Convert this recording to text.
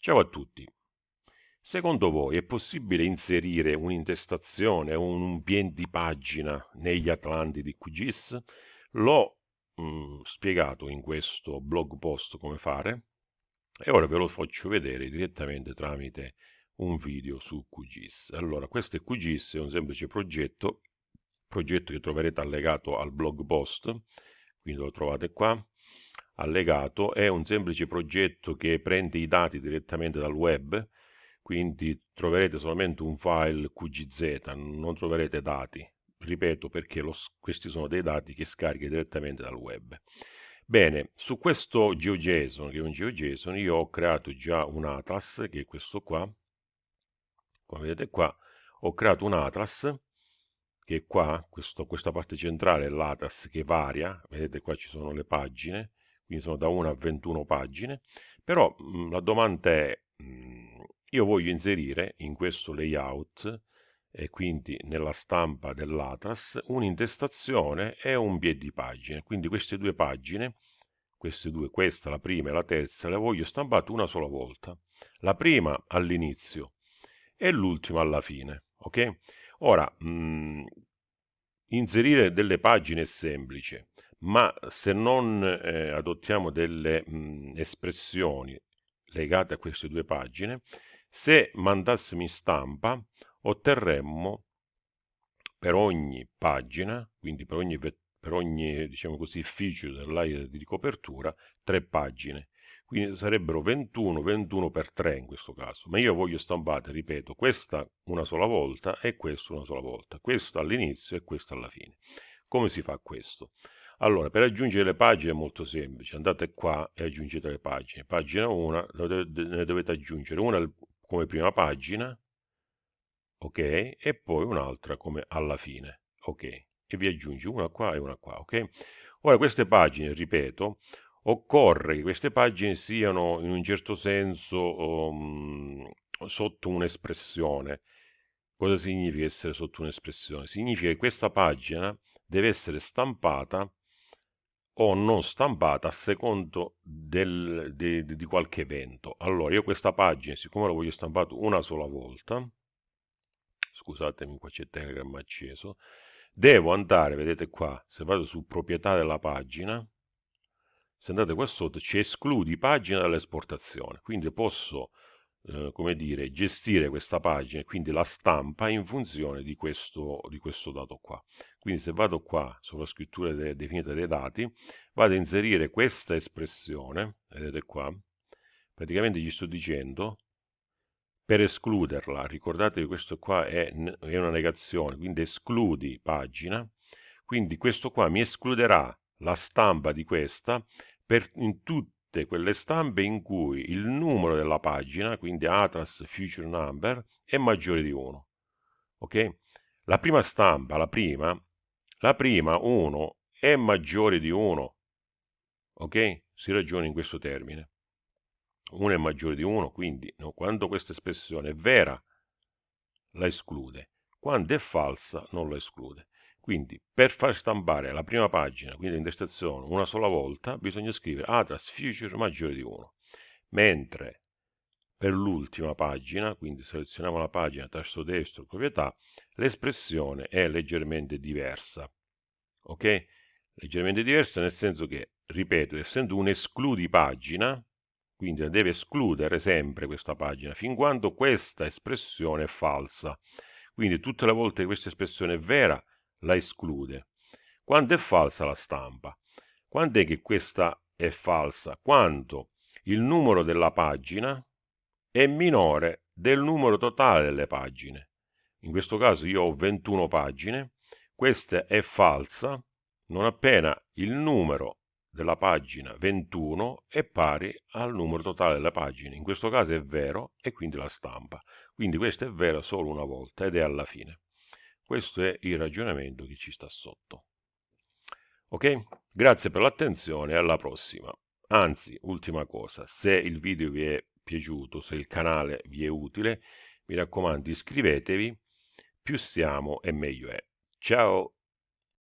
Ciao a tutti. Secondo voi è possibile inserire un'intestazione o un bien di pagina negli Atlanti di QGIS? L'ho mm, spiegato in questo blog post come fare e ora ve lo faccio vedere direttamente tramite un video su QGIS. Allora, questo è QGIS, è un semplice progetto, progetto che troverete allegato al blog post, quindi lo trovate qua, allegato è un semplice progetto che prende i dati direttamente dal web, quindi troverete solamente un file QGZ, non troverete dati, ripeto perché lo, questi sono dei dati che scarica direttamente dal web. Bene, su questo GeoJSON, che è un GeoJSON, io ho creato già un atlas, che è questo qua, come vedete qua, ho creato un atlas, che è qua, questo, questa parte centrale è l'atlas che varia, vedete qua ci sono le pagine, quindi sono da 1 a 21 pagine, però mh, mm, la domanda è, mh, mm, io voglio inserire in questo layout e quindi nella stampa dell'Atlas un'intestazione e un piede di pagine, quindi queste due pagine, queste due, questa, la prima e la terza, le voglio stampate una sola volta, la prima all'inizio e l'ultima alla fine, ok? Ora, mh, mm, inserire delle pagine è semplice, ma se non eh, adottiamo delle mh, espressioni legate a queste due pagine, se mandassimo in stampa otterremmo per ogni pagina, quindi per ogni, per ogni diciamo così, feature dell'area di copertura, tre pagine. Quindi sarebbero 21, 21 per 3 in questo caso. Ma io voglio stampare, ripeto, questa una sola volta e questa una sola volta. Questo all'inizio e questo alla fine. Come si fa questo? Allora, per aggiungere le pagine è molto semplice, andate qua e aggiungete le pagine. Pagina 1, ne dovete aggiungere una come prima pagina, ok? E poi un'altra come alla fine, ok? E vi aggiungi una qua e una qua, ok? Ora queste pagine, ripeto, occorre che queste pagine siano in un certo senso um, sotto un'espressione. Cosa significa essere sotto un'espressione? Significa che questa pagina deve essere stampata o non stampata a secondo del, de, de, di qualche evento. Allora, io questa pagina, siccome la voglio stampata una sola volta, scusatemi, qua c'è Telegram acceso, devo andare, vedete qua, se vado su proprietà della pagina, se andate qua sotto, ci escludi pagina dall'esportazione, quindi posso eh, come dire, gestire questa pagina e quindi la stampa in funzione di questo, di questo dato qua. Quindi se vado qua sulla scrittura de definita dei dati, vado a inserire questa espressione, vedete qua, praticamente gli sto dicendo per escluderla, ricordate che questo qua è, è una negazione, quindi escludi pagina, quindi questo qua mi escluderà la stampa di questa per, in tutti tutte quelle stampe in cui il numero della pagina, quindi Atlas Future Number, è maggiore di 1. Ok? La prima stampa, la prima, la prima 1 è maggiore di 1. Ok? Si ragiona in questo termine. 1 è maggiore di 1, quindi no, quando questa espressione è vera la esclude, quando è falsa non la esclude. Quindi per far stampare la prima pagina, quindi l'intestazione, una sola volta, bisogna scrivere Atlas Future maggiore di 1. Mentre per l'ultima pagina, quindi selezioniamo la pagina tasto destro, proprietà, l'espressione è leggermente diversa. Ok? Leggermente diversa nel senso che, ripeto, essendo un escludi pagina, quindi deve escludere sempre questa pagina, fin quando questa espressione è falsa. Quindi tutte le volte che questa espressione è vera, la esclude. Quando è falsa la stampa? Quando è che questa è falsa? Quando il numero della pagina è minore del numero totale delle pagine. In questo caso io ho 21 pagine, questa è falsa non appena il numero della pagina 21 è pari al numero totale delle pagine. In questo caso è vero e quindi la stampa. Quindi questo è vero solo una volta ed è alla fine. Questo è il ragionamento che ci sta sotto. Ok? Grazie per l'attenzione e alla prossima. Anzi, ultima cosa, se il video vi è piaciuto, se il canale vi è utile, mi raccomando iscrivetevi, più siamo e meglio è. Ciao!